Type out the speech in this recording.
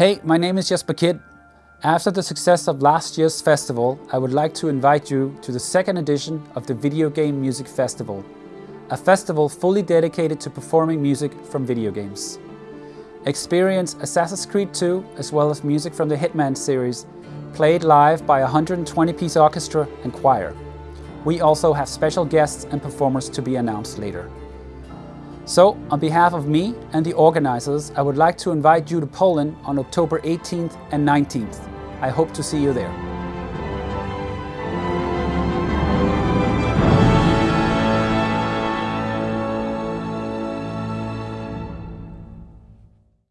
Hey, my name is Jesper Kyd. After the success of last year's festival, I would like to invite you to the second edition of the Video Game Music Festival, a festival fully dedicated to performing music from video games. Experience Assassin's Creed 2 as well as music from the Hitman series, played live by a 120-piece orchestra and choir. We also have special guests and performers to be announced later. So, on behalf of me and the organizers, I would like to invite you to Poland on October 18th and 19th. I hope to see you there.